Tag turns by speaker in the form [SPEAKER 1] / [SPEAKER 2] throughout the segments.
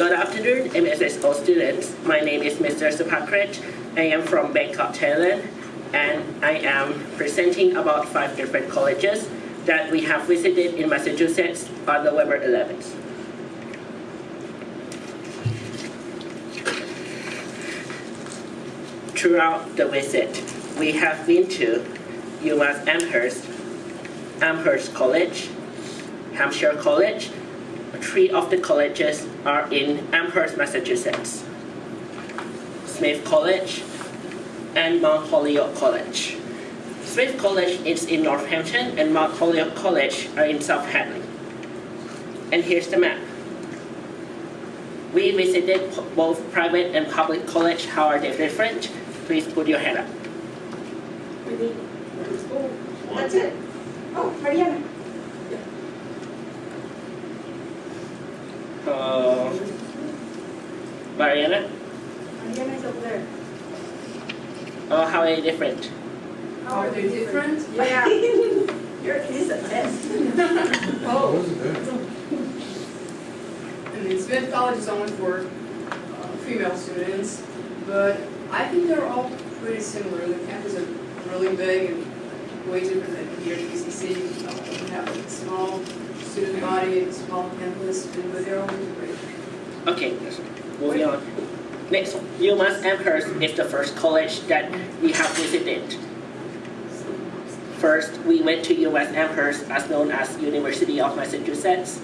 [SPEAKER 1] Good afternoon, MSSO students. My name is Mr. Supakrit. I am from Bangkok, Thailand, and I am presenting about five different colleges that we have visited in Massachusetts on November 11th. Throughout the visit, we have been to UMass Amherst, Amherst College, Hampshire College. Three of the colleges are in Amherst, Massachusetts. Smith College and Mount Holyoke College. Smith College is in Northampton and Mount Holyoke College are in South Hadley. And here's the map. We visited both private and public college. How are they different? Please put your hand up.
[SPEAKER 2] Really? That's it? Oh, Mariana.
[SPEAKER 1] Mariana,
[SPEAKER 2] Mariana's over there.
[SPEAKER 1] Oh, how are they different?
[SPEAKER 2] How
[SPEAKER 3] Are they different?
[SPEAKER 2] Yeah. Your is a test.
[SPEAKER 3] Oh,
[SPEAKER 4] Wasn't there?
[SPEAKER 3] and then Smith College is only for uh, female students, but I think they're all pretty similar. The campus are really big and way different than here at BCC. Uh, We have a small student body, a small campus, but they're all integrated.
[SPEAKER 1] Okay, moving on. Next, UMass Amherst is the first college that we have visited. First, we went to UMass Amherst, as known as University of Massachusetts.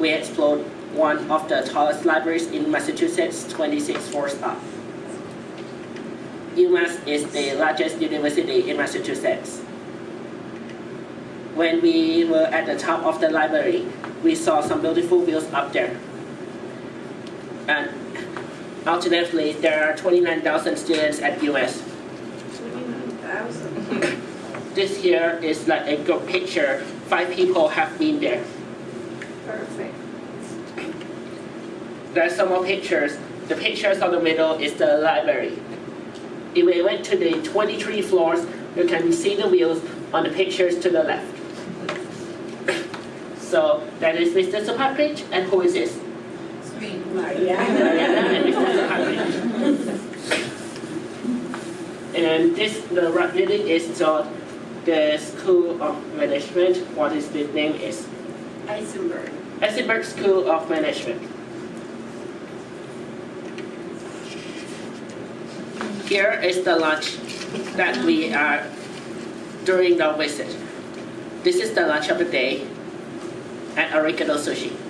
[SPEAKER 1] We explored one of the tallest libraries in Massachusetts, 26 floors up. UMass is the largest university in Massachusetts. When we were at the top of the library, we saw some beautiful views up there. Uh, and alternatively, there are 29,000 students at US.
[SPEAKER 2] Twenty-nine thousand.
[SPEAKER 1] This here is like a group picture. Five people have been there.
[SPEAKER 2] Perfect.
[SPEAKER 1] There are some more pictures. The pictures on the middle is the library. If we went to the 23 floors, you can see the wheels on the pictures to the left. So that is Mr. Supakrit, and who is this?
[SPEAKER 2] Mariana
[SPEAKER 1] and Mr. Supakrit. And this, the building is called the School of Management. What is the name is?
[SPEAKER 2] Isenberg.
[SPEAKER 1] Essenberg School of Management. Here is the lunch that we are during the visit. This is the lunch of the day at Arigato Sushi.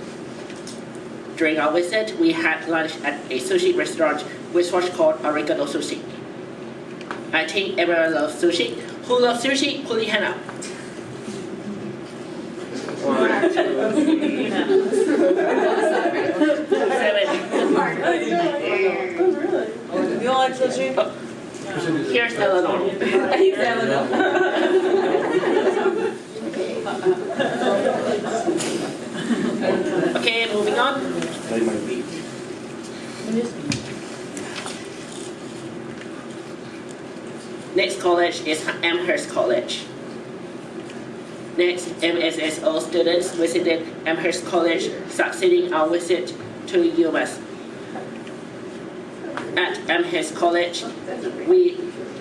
[SPEAKER 1] During our visit, we had lunch at a sushi restaurant which was called Arigato Sushi. I think everyone loves sushi. Who loves sushi? Put your hand up. One, two, seven.
[SPEAKER 5] You like sushi?
[SPEAKER 1] Here's Eleanor.
[SPEAKER 5] He's Eleanor.
[SPEAKER 1] Okay, moving on. Next college is Amherst College. Next, MSSO students visited Amherst College, succeeding our visit to UMass. At Amherst College, we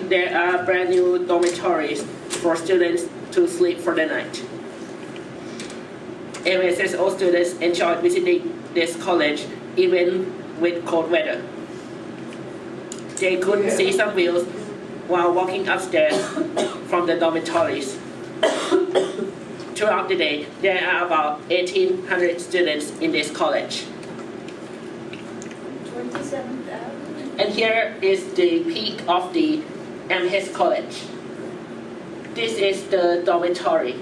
[SPEAKER 1] there are brand new dormitories for students to sleep for the night. MSSO students enjoyed visiting this college even with cold weather. They couldn't see some wheels while walking upstairs from the dormitories. Throughout the day, there are about 1,800 students in this college. And here is the peak of the Amherst College. This is the dormitory.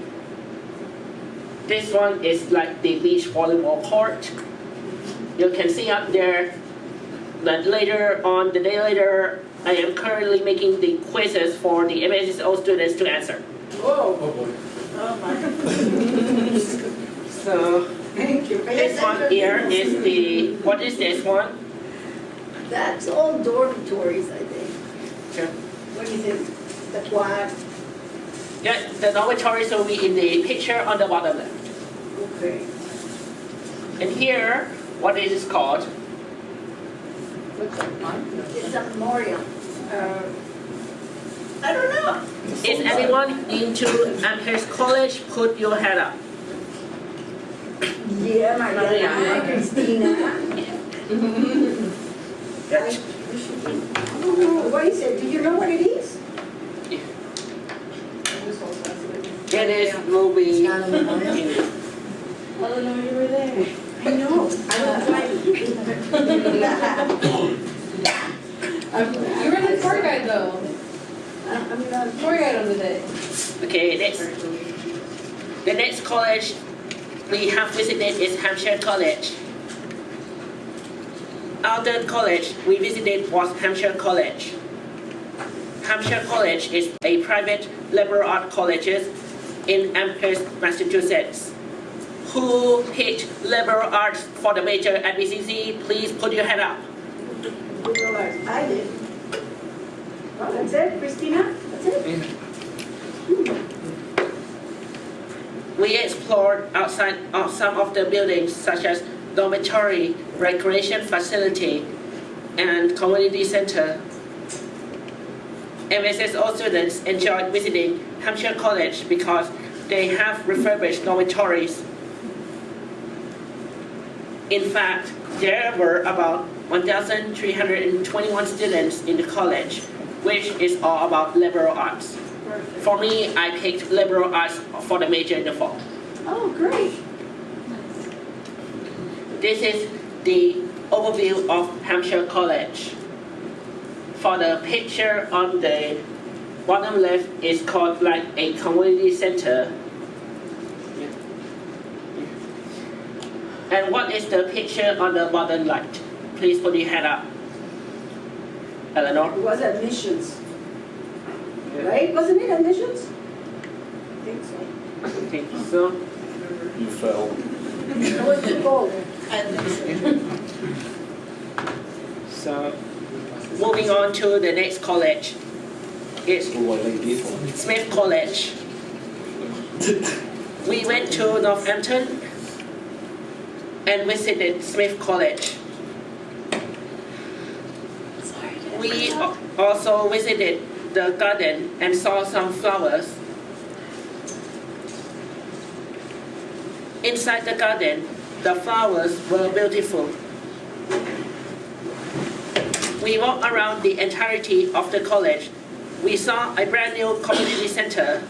[SPEAKER 1] This one is like the beach volleyball court. You can see up there that later on, the day later, I am currently making the quizzes for the MSSO students to answer.
[SPEAKER 3] Whoa.
[SPEAKER 4] Oh boy.
[SPEAKER 2] Oh my.
[SPEAKER 1] So
[SPEAKER 2] Thank you.
[SPEAKER 1] this one here is the, what is this one?
[SPEAKER 2] That's all dormitories, I think.
[SPEAKER 1] Sure.
[SPEAKER 2] What is it? The quad?
[SPEAKER 1] Yeah, the dormitories will be in the picture on the bottom left.
[SPEAKER 2] Okay.
[SPEAKER 1] And here what is it called?
[SPEAKER 5] Looks like mine.
[SPEAKER 2] It's a memorial.
[SPEAKER 5] Uh,
[SPEAKER 2] I don't know.
[SPEAKER 1] Is anyone into Amherst College? Put your hand up.
[SPEAKER 2] Yeah, my God,
[SPEAKER 5] Maria.
[SPEAKER 2] hi, Christina.
[SPEAKER 1] That's-
[SPEAKER 2] Oh, What is it? Do you know what it is?
[SPEAKER 3] This whole side.
[SPEAKER 1] It is movie.
[SPEAKER 2] It's not a memorial.
[SPEAKER 5] I don't know you were there.
[SPEAKER 2] I know, I don't like um,
[SPEAKER 3] You were the tour guide though,
[SPEAKER 2] I'm not.
[SPEAKER 3] tour guide on the day.
[SPEAKER 1] Okay, next. The next college we have visited is Hampshire College. Alden College we visited was Hampshire College. Hampshire College is a private liberal arts college in Amherst, Massachusetts. Who picked liberal arts for the major at BCC? Please put your hand up.
[SPEAKER 2] Liberal arts, I did. Well, that's it, Christina? That's it? Hmm.
[SPEAKER 1] We explored outside of some of the buildings such as dormitory, recreation facility, and community center. MSSO students enjoyed visiting Hampshire College because they have refurbished dormitories. In fact, there were about 1,321 students in the college, which is all about liberal arts. For me, I picked liberal arts for the major in the fall.
[SPEAKER 2] Oh, great.
[SPEAKER 1] This is the overview of Hampshire College. For the picture on the bottom left is called like a community center. And what is the picture on the bottom right? Please put your hand up. Eleanor?
[SPEAKER 2] It was admissions, right? Wasn't it admissions? I think so.
[SPEAKER 1] I think so.
[SPEAKER 4] You fell.
[SPEAKER 2] What was it called?
[SPEAKER 1] So, moving on to the next college. It's
[SPEAKER 4] Oh, I like this one.
[SPEAKER 1] Smith College. We went to Northampton and visited Smith College. We also visited the garden and saw some flowers. Inside the garden, the flowers were beautiful. We walked around the entirety of the college. We saw a brand new community center.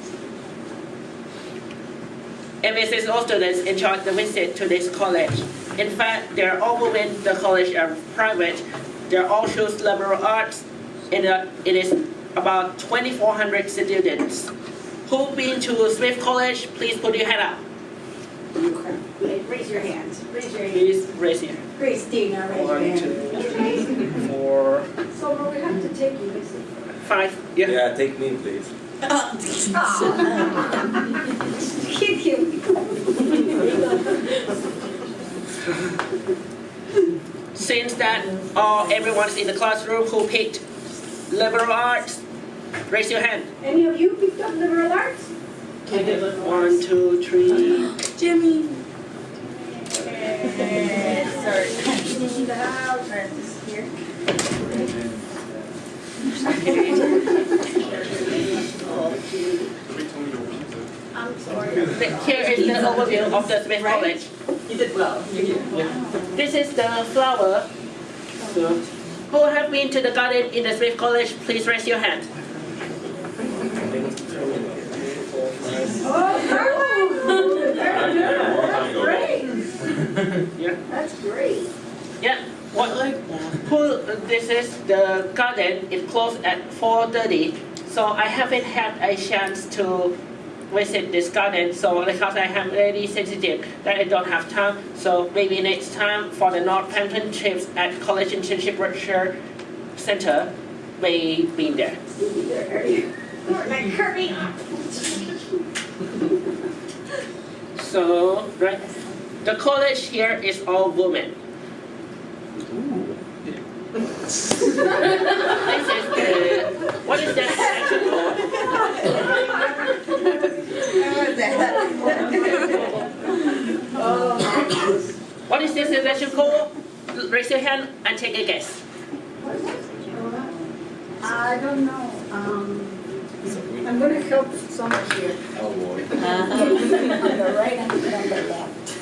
[SPEAKER 1] MSSO students enjoyed the visit to this college. In fact, they're all women, the college are private. They're all choose liberal arts. And uh, it is about 2,400 students. Who been to Smith College? Please put your hand up.
[SPEAKER 2] Raise your hands, raise your hands.
[SPEAKER 1] Please raise your
[SPEAKER 2] Christina, raise your
[SPEAKER 1] One,
[SPEAKER 2] hand.
[SPEAKER 1] two,
[SPEAKER 2] So we have to take you, is it?
[SPEAKER 1] Five. Yeah.
[SPEAKER 4] Yeah, take me, please.
[SPEAKER 2] Kick him.
[SPEAKER 1] Since that all everyone's in the classroom who picked liberal arts, raise your hand.
[SPEAKER 2] Any of you picked up liberal arts?
[SPEAKER 1] One, two, three.
[SPEAKER 5] Jimmy.
[SPEAKER 2] In the house, and here. I'm sorry.
[SPEAKER 1] The- Here is the of the Smith College.
[SPEAKER 5] You did well.
[SPEAKER 1] This is the flower. So, who have been to the garden in the Smith College? Please raise your hand.
[SPEAKER 2] Oh, Carmen! That's great.
[SPEAKER 1] Yeah.
[SPEAKER 2] That's great.
[SPEAKER 1] Yeah. What? Who? This is the garden. It closed at 4:30, so I haven't had a chance to visit this garden. So because I am really sensitive that I don't have time. So maybe next time for the Northampton trips at College Internship Research Center, may be there.
[SPEAKER 2] You'll be there earlier. Like, hurry up.
[SPEAKER 1] So right, the college here is all women. This is the what is that section called?
[SPEAKER 2] Oh,
[SPEAKER 1] What is this electrical? Raise your hand and take a guess.
[SPEAKER 2] I don't know, um, I'm gonna help someone here.
[SPEAKER 4] Oh, boy.
[SPEAKER 2] On the right and on the left.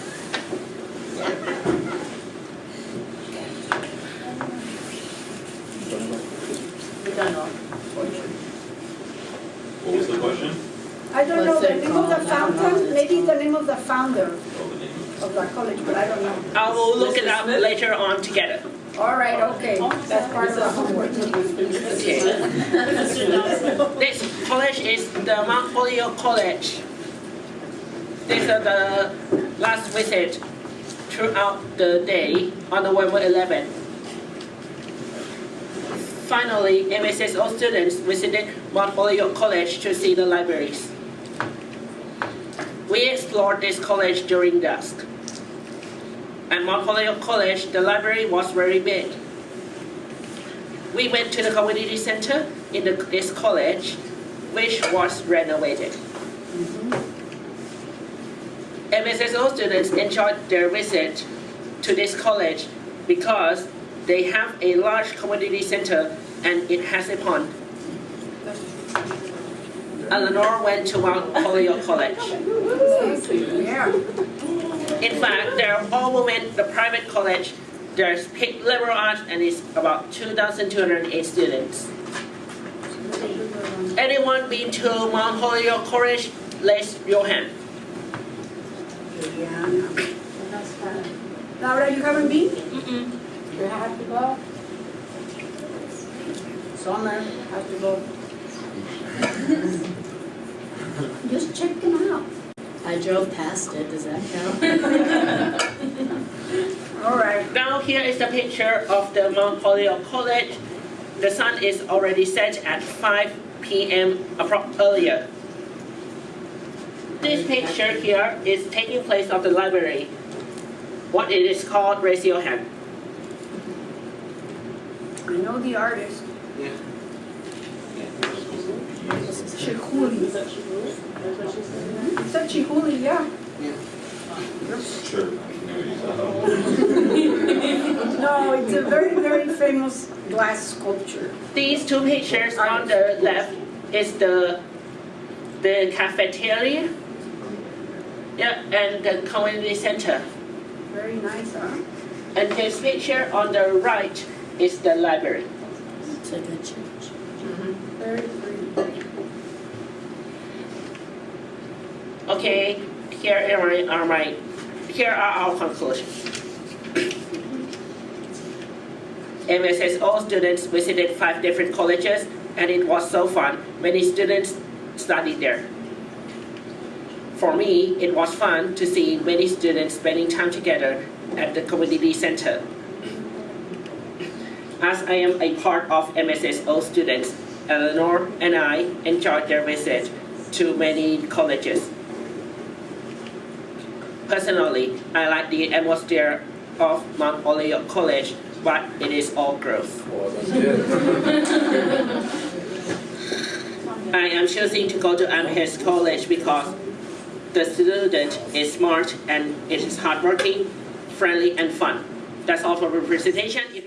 [SPEAKER 5] We don't know.
[SPEAKER 6] What was the question?
[SPEAKER 2] I don't know
[SPEAKER 5] What's
[SPEAKER 2] the
[SPEAKER 5] it
[SPEAKER 2] name of the
[SPEAKER 5] called? I don't know.
[SPEAKER 2] fountain, maybe the name of the founder
[SPEAKER 6] Oh, the name.
[SPEAKER 2] of the college, but I don't know.
[SPEAKER 1] I will look it up later on together.
[SPEAKER 2] All right, okay, that's part of the homework.
[SPEAKER 1] Okay. This college is the Mount Holyoke College. This is the last visit throughout the day on November 11. Finally, MSSO students visited Mount Holyoke College to see the libraries. We explored this college during dusk. At Holyoke College, the library was very big. We went to the community center in the, this college, which was renovated. MSSO students enjoyed their visit to this college because they have a large community center and it has a pond. Eleanor went to Mount Holyoke College. In fact, they are all women, the private college. There's paid liberal arts and it's about 2,208 students. Anyone been to Mount Holyoke College? Raise your hand.
[SPEAKER 2] yeah. Laura, you haven't been?
[SPEAKER 5] Mm-mm.
[SPEAKER 2] You have to go. Summer, have to go. Just check them out.
[SPEAKER 5] I drove past it, does that count?
[SPEAKER 2] All right,
[SPEAKER 1] Now here is the picture of the Mount Holyoke College. The sun is already set at 5 p.m. appro- earlier. This picture here is taking place of the library. What it is called, raise your hand.
[SPEAKER 2] I know the artist.
[SPEAKER 4] Yeah.
[SPEAKER 2] Chihuly. It's a Chihuly, yeah.
[SPEAKER 6] Sure.
[SPEAKER 2] No, it's a very, very famous glass sculpture.
[SPEAKER 1] These two pictures on the left is the the cafeteria, yeah, and the community center.
[SPEAKER 2] Very nice, huh?
[SPEAKER 1] And this picture on the right is the library.
[SPEAKER 5] It's a good church.
[SPEAKER 2] Very pretty.
[SPEAKER 1] Okay, here are my, here are our conclusions. MSSO students visited five different colleges and it was so fun. Many students studied there. For me, it was fun to see many students spending time together at the community center. As I am a part of MSSO students, Eleanor and I enjoyed their visit to many colleges. Personally, I like the atmosphere of Mount Holyoke College, but it is all growth. I am choosing to go to Amherst College because the student is smart and it is hardworking, friendly, and fun. That's all for the presentation.